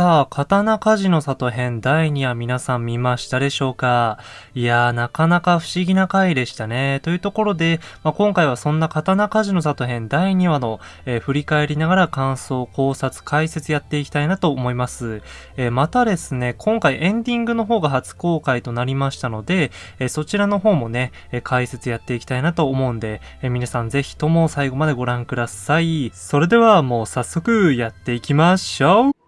さあ、刀鍛冶の里編第2話皆さん見ましたでしょうか？いやー、なかなか不思議な回でしたね。というところで、まあ、今回はそんな刀鍛冶の里編第2話の、えー、振り返りながら感想、考察、解説やっていきたいなと思います。えー、またですね、今回エンディングの方が初公開となりましたので、えー、そちらの方もね、え解説やっていきたいなと思うんで、え皆さんぜひとも最後までご覧ください。それではもう早速やっていきましょう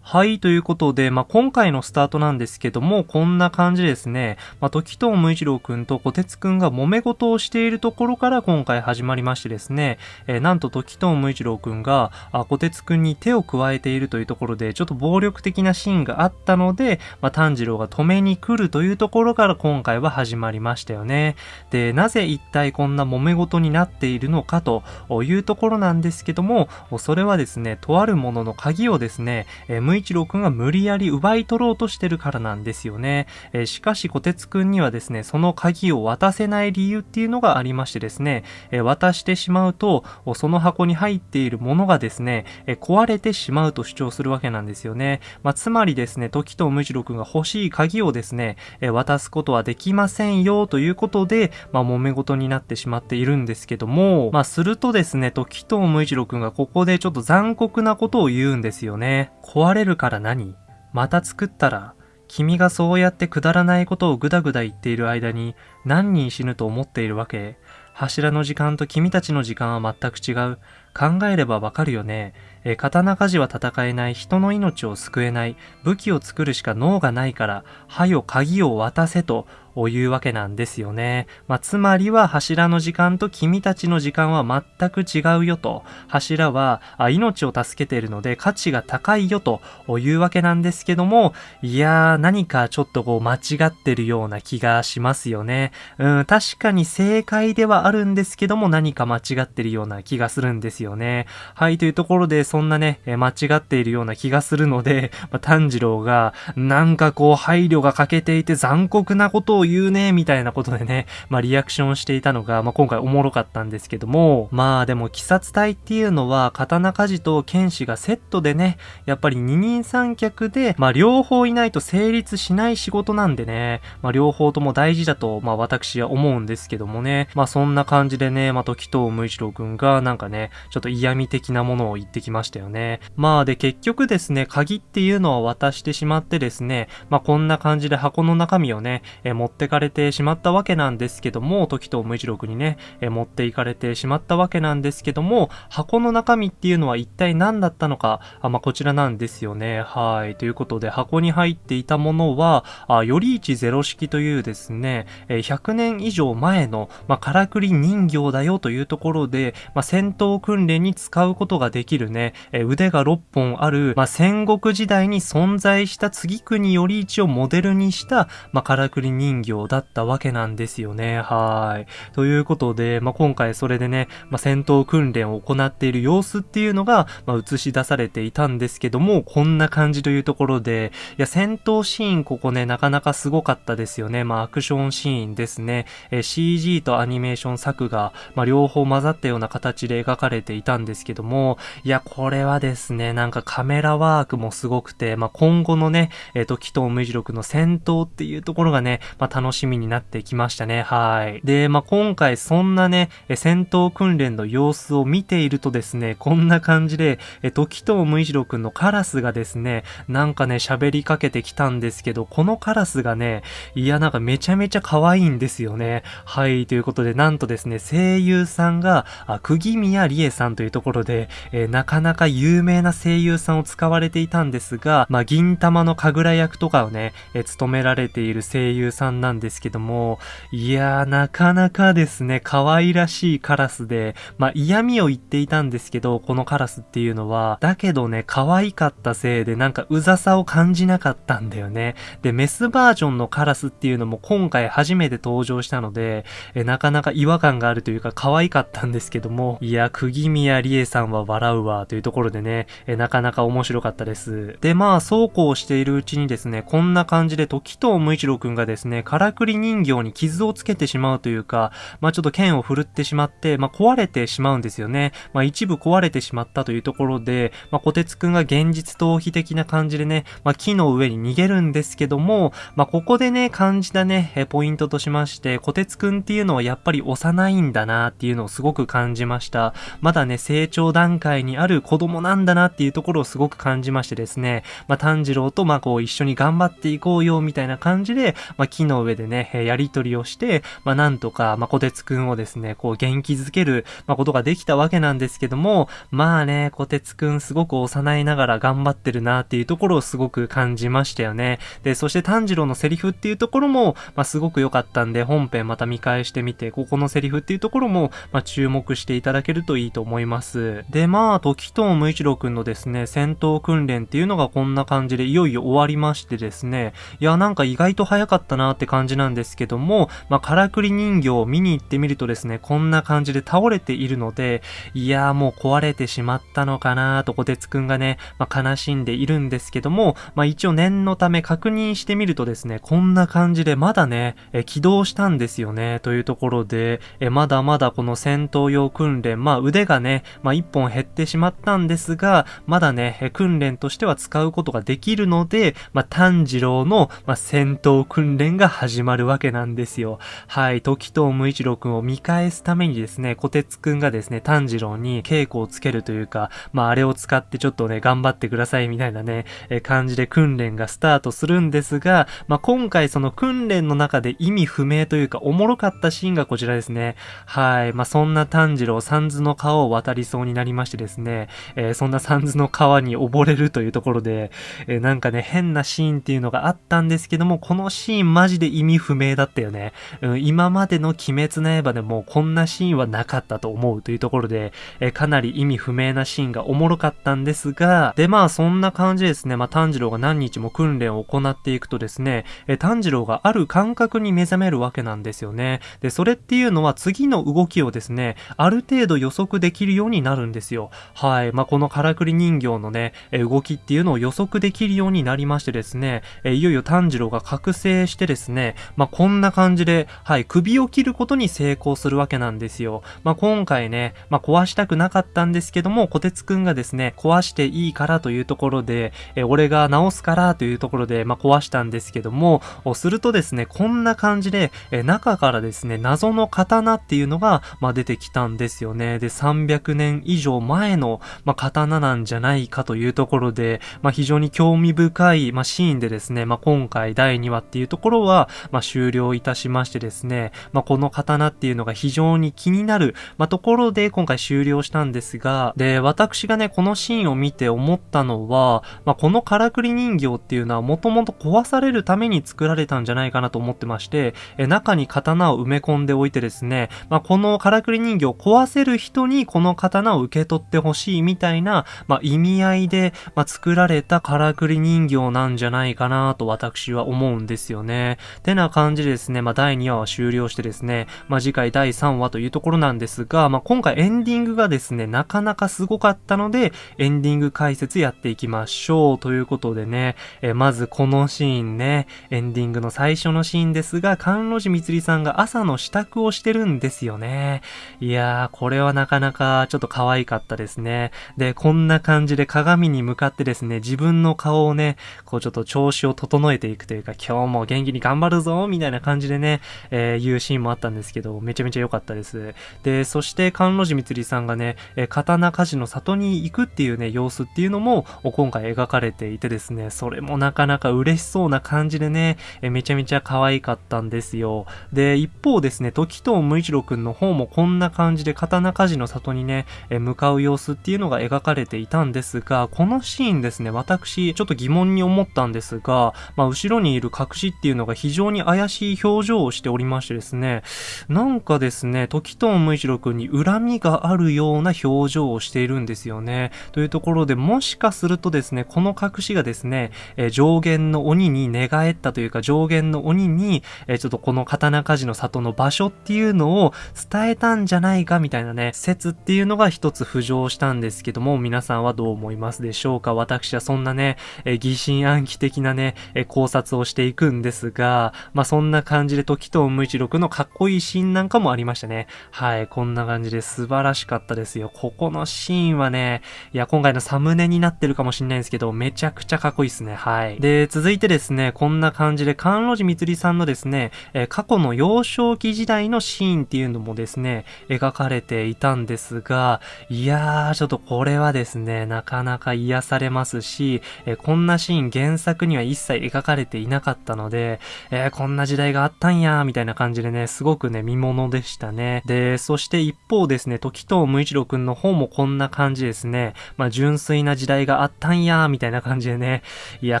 はい、ということで、まあ、今回のスタートなんですけども、こんな感じですね。まあ、時藤無一郎くんと小鉄くんが揉め事をしているところから今回始まりましてですね、えー、なんと時藤無一郎くんが、あ、小鉄くんに手を加えているというところで、ちょっと暴力的なシーンがあったので、まあ、炭治郎が止めに来るというところから今回は始まりましたよね。で、なぜ一体こんな揉め事になっているのかというところなんですけども、それはですね、とあるものの鍵をですね、えー一郎くんが無理やり奪い取ろうとしてるからなんですよね。えー、しかし、小鉄くんにはですね、その鍵を渡せない理由っていうのがありましてですね、えー、渡してしまうと、その箱に入っているものがですね、えー、壊れてしまうと主張するわけなんですよね。まあ、つまりですね、時と無次郎くんが欲しい鍵をですね、え渡すことはできませんよということで、まあ、揉め事になってしまっているんですけども、まあ、するとですね、時と無次郎くんがここでちょっと残酷なことを言うんですよね。壊れるから何？また作ったら、君がそうやってくだらないことをぐだぐだ言っている間に何人死ぬと思っているわけ？柱の時間と君たちの時間は全く違う。考えればわかるよね。え刀鍛冶は戦えない、人の命を救えない、武器を作るしか脳がないから、はよ鍵を渡せというわけなんですよね。まあ、つまりは柱の時間と君たちの時間は全く違うよと。柱はあ命を助けているので価値が高いよというわけなんですけども、いやー何かちょっとこう間違ってるような気がしますよね。うん、確かに正解ではあるんですけども何か間違ってるような気がするんですよね。はい、というところでそんなね、間違っているような気がするので、まあ、炭治郎がなんかこう配慮が欠けていて残酷なことをを言うね、みたいなことでね、まあリアクションしていたのが、まあ今回おもろかったんですけども、まあでも鬼殺隊っていうのは、刀鍛冶と剣士がセットでね、やっぱり二人三脚で、まあ両方いないと成立しない仕事なんでね、まあ両方とも大事だと、まあ私は思うんですけどもね、まあそんな感じでね、まあ時藤無一郎くんがなんかね、ちょっと嫌味的なものを言ってきましたよね。まあで結局ですね、鍵っていうのは渡してしまってですね、まあこんな感じで箱の中身をね、え持っってかれてしまったわけなんですけども、時と無一郎にね、え持っていかれてしまったわけなんですけども、箱の中身っていうのは一体何だったのか、あまあ、こちらなんですよね。はい。ということで、箱に入っていたものは、あより一ゼロ式というですね、え100年以上前の、まあ、からくり人形だよというところで、まあ、戦闘訓練に使うことができるね、え腕が6本ある、まあ、戦国時代に存在した次国より一をモデルにした、まあ、からくり人形だったわけなんですよね。はい。ということで、まあ、今回それでね、まあ、戦闘訓練を行っている様子っていうのが、まあ、映し出されていたんですけども、こんな感じというところで、いや、戦闘シーンここね、なかなかすごかったですよね。まあ、アクションシーンですね。え CG とアニメーション作画、まあ、両方混ざったような形で描かれていたんですけども、いや、これはですね、なんかカメラワークもすごくて、まあ、今後のね、えっ、ー、と、紀藤無次録の戦闘っていうところがね、ま、楽しみになってきましたね。はい。で、まあ、今回そんなね、戦闘訓練の様子を見ているとですね、こんな感じで、え、時藤無一郎くんのカラスがですね、なんかね、喋りかけてきたんですけど、このカラスがね、いや、なんかめちゃめちゃ可愛いんですよね。はい、ということで、なんとですね、声優さんが、あ、釘宮理恵さんというところで、えー、なかなか有名な声優さんを使われていたんですが、まあ、銀玉の神楽役とかをね、えー、務められている声優さんなんですけども、いやー、なかなかですね、可愛らしいカラスで、まあ、嫌味を言っていたんですけど、このカラスっていうのは、だけどね、可愛かったせいで、なんかうざさを感じなかったんだよね。で、メスバージョンのカラスっていうのも今回初めて登場したので、えなかなか違和感があるというか可愛かったんですけども、いや、釘宮理恵さんは笑うわ、というところでね、えなかなか面白かったです。で、まあ、そうこうしているうちにですね、こんな感じで時藤無一郎くんがですね、からくり人形に傷をつけてしまうというか、まあちょっと剣を振るってしまって、まあ壊れてしまうんですよね。まあ一部壊れてしまったというところで、まあ小鉄くんが現実逃避的な感じでね、まあ木の上に逃げるんですけども、まあここでね、感じたね、ポイントとしまして、小鉄くんっていうのはやっぱり幼いんだなっていうのをすごく感じました。まだね、成長段階にある子供なんだなっていうところをすごく感じましてですね、まあ炭治郎とまあこう一緒に頑張っていこうよみたいな感じで、まあ木の上でね、やりとりをして、まあなんとか、まあ小鉄くんをですね、こう元気づける、まあことができたわけなんですけども、まあね、小鉄くんすごく幼いながら頑張ってるなっていうところをすごく感じましたよね。で、そして炭治郎のセリフっていうところも、まあすごく良かったんで、本編また見返してみて、ここのセリフっていうところも、まあ注目していただけるといいと思います。で、まあ、時藤無一郎くんのですね、戦闘訓練っていうのがこんな感じでいよいよ終わりましてですね、いや、なんか意外と早かったなって感じなんですけども、まあ、からくり人形を見に行ってみるとですね、こんな感じで倒れているので、いやー、もう壊れてしまったのかなーと、こてつくんがね、まあ、悲しんでいるんですけども、まあ、一応念のため確認してみるとですね、こんな感じでまだね、え起動したんですよね、というところで、えまだまだこの戦闘用訓練、まあ、腕がね、まあ、一本減ってしまったんですが、まだね、訓練としては使うことができるので、まあ、炭治郎の、まあ、戦闘訓練が始まるわけなんですよ。はい、時藤無一郎くんを見返すためにですね、小鉄くんがですね、炭治郎に稽古をつけるというか、まあ、あれを使ってちょっとね、頑張ってくださいみたいなね、え感じで訓練がスタートするんですが、まあ、今回その訓練の中で意味不明というか、おもろかったシーンがこちらですね。はい、まあ、そんな炭治郎、三途の川を渡りそうになりましてですね、えー、そんな三途の川に溺れるというところで、えー、なんかね、変なシーンっていうのがあったんですけども、このシーンマジでで意味不明だったよね。うん、今までの鬼滅の刃でもこんなシーンはなかったと思うというところで、えー、かなり意味不明なシーンがおもろかったんですが、で、まあそんな感じですね、まあ炭治郎が何日も訓練を行っていくとですね、え炭治郎がある感覚に目覚めるわけなんですよね。で、それっていうのは次の動きをですね、ある程度予測できるようになるんですよ。はい。まあ、このからくり人形のね、え動きっていうのを予測できるようになりましてですね、えいよいよ炭治郎が覚醒してですね、ねまあ、こんな感じで、はい、首を切ることに成功するわけなんですよ。まあ、今回ね、まあ、壊したくなかったんですけども、小鉄くんがですね、壊していいからというところで、え俺が直すからというところで、まあ、壊したんですけども、するとですね、こんな感じで、え中からですね、謎の刀っていうのが、まあ、出てきたんですよね。で、300年以上前の、まあ、刀なんじゃないかというところで、まあ、非常に興味深い、まあ、シーンでですね、まあ、今回第2話っていうところは、まあ、終了いたしましてですね、まあ、この刀っていうのが非常に気になる、まあ、ところで今回終了したんですが、で、私がね、このシーンを見て思ったのは、まあ、このからくり人形っていうのはもともと壊されるために作られたんじゃないかなと思ってまして、え中に刀を埋め込んでおいてですね、まあ、このからくり人形を壊せる人にこの刀を受け取ってほしいみたいな、まあ、意味合いで、まあ、作られたからくり人形なんじゃないかなと私は思うんですよね。てな感じでですね、まあ、第2話は終了してですね、まあ、次回第3話というところなんですが、まあ、今回エンディングがですね、なかなかすごかったので、エンディング解説やっていきましょう。ということでね、えまずこのシーンね、エンディングの最初のシーンですが、関路寺みつりさんが朝の支度をしてるんですよね。いやー、これはなかなかちょっと可愛かったですね。で、こんな感じで鏡に向かってですね、自分の顔をね、こうちょっと調子を整えていくというか、今日も元気に頑張るぞみたいな感じでね、えー、言うシーンもあったんですけど、めちゃめちゃ良かったです。で、そして、関路寺みつりさんがね、えー、刀鍛冶の里に行くっていうね、様子っていうのも、今回描かれていてですね、それもなかなか嬉しそうな感じでね、えー、めちゃめちゃ可愛かったんですよ。で、一方ですね、時藤無一郎くんの方もこんな感じで刀鍛冶の里にね、え向かう様子っていうのが描かれていたんですが、このシーンですね、私、ちょっと疑問に思ったんですが、まあ、後ろにいる隠しっていうのが非常に怪しい表情をしておりましてですね、なんかですね、時藤無一郎くんに恨みがあるような表情をしているんですよね。というところで、もしかするとですね、この隠しがですね、え上限の鬼に寝返ったというか、上限の鬼に、えちょっとこの刀鍛冶の里の場所っていうのを伝えたんじゃないかみたいなね、説っていうのが一つ浮上したんですけども、皆さんはどう思いますでしょうか？私はそんなね、え疑心暗鬼的なね、え考察をしていくんですが、まあ、そんな感じで時藤無一郎のかっこいいシーンなんかもありましたね。はい、こんな感じで素晴らしかったですよ。ここのシーンはね、いや、今回のサムネになってるかもしんないんですけど、めちゃくちゃかっこいいですね。はい。で、続いてですね、こんな感じで、関路寺みつりさんのですね、えー、過去の幼少期時代のシーンっていうのもですね、描かれていたんですが、いやー、ちょっとこれはですね、なかなか癒されますし、えー、こんなシーン原作には一切描かれていなかったので、えー、こんな時代があったんや、みたいな感じでね、すごくね、見物でしたね。で、そして一方ですね、時藤無一郎くんの方もこんな感じですね、まあ、純粋な時代があったんや、みたいな感じでね、いや、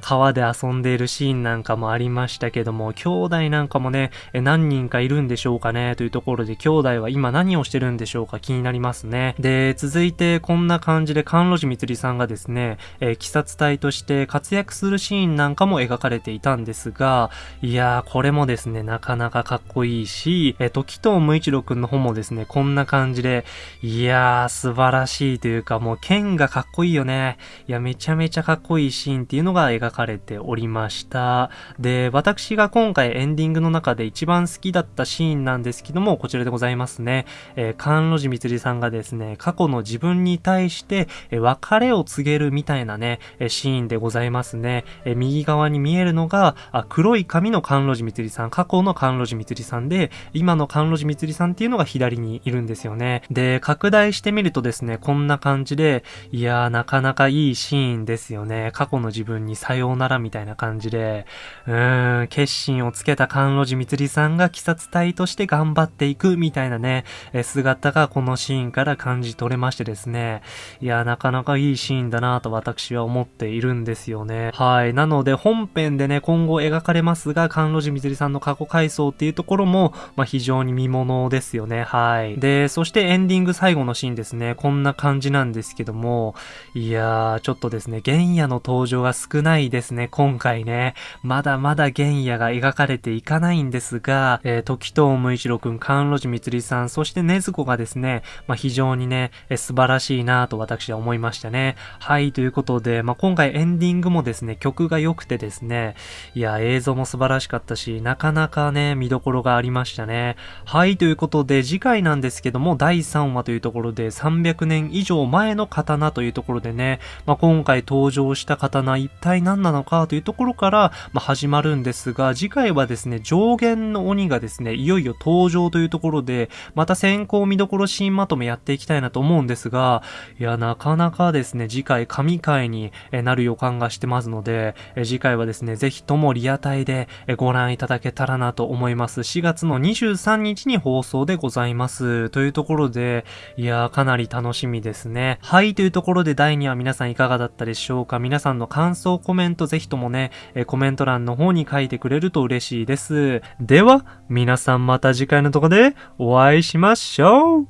川で遊んでいるシーンなんかもありましたけども、兄弟なんかもね、え何人かいるんでしょうかね、というところで、兄弟は今何をしてるんでしょうか気になりますね。で、続いてこんな感じで、関路寺みつりさんがですね、えー、鬼殺隊として活躍するシーンなんかも描かれていたんですが、いいやー、これもですね、なかなかかっこいいし、えー、時藤無一郎くんの方もですね、こんな感じで、いやー、素晴らしいというか、もう剣がかっこいいよね。いや、めちゃめちゃかっこいいシーンっていうのが描かれておりました。で、私が今回エンディングの中で一番好きだったシーンなんですけども、こちらでございますね。えー、関路寺みつりさんがですね、過去の自分に対して、え、別れを告げるみたいなね、え、シーンでございますね。え、右側に見えるのが、あ黒い髪の関路寺みつりさん、過去の関路寺みつりさんで、今の関路寺みつりさんっていうのが左にいるんですよね。で、拡大してみるとですね、こんな感じで、いやー、なかなかいいシーンですよね。過去の自分にさようならみたいな感じで、うーん、決心をつけた関路寺みつりさんが鬼殺隊として頑張っていくみたいなね、え姿がこのシーンから感じ取れましてですね、いや、なかなかいいシーンだなと私は思っているんですよね。はい。なので本編でね、今後描かれますが、関路寺みつりさんの過去回想っていうところも、まあ、非常に見物ですよね。はい。で、そしてエンディング最後のシーンですね、こんな感じなんですけども、いやー、ちょっとですね、原野の登場が少ないですね、今回ね。まだまだ原野が描かれていかないんですが、えー、時藤無一郎くん、関路寺みつりさん、そしてねずこがですね、まあ、非常にね、えー、素晴らしいなと私は思いましたね。はい、ということで、まあ、今回エンディングもですね、曲が良くてですね、いや、映像も素晴らししかったし、なかなかね、見どころがありましたね。はい、ということで、次回なんですけども、第3話というところで、300年以上前の刀というところでね、まあ、今回登場した刀一体何なのかというところから、まあ、始まるんですが、次回はですね、上限の鬼がですね、いよいよ登場というところで、また先行見どころシーンまとめやっていきたいなと思うんですが、いや、なかなかですね、次回神回になる予感がしてますので、次回はですね、ぜひともリアタイでご覧いただけたらなと思います。4月の23日に放送でございます。というところで、いやー、かなり楽しみですね。はい、というところで第2話皆さんいかがだったでしょうか皆さんの感想コメントぜひともね、えコメント欄の方に書いてくれると嬉しいです。では、皆さんまた次回のとこでお会いしましょう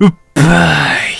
うっばーい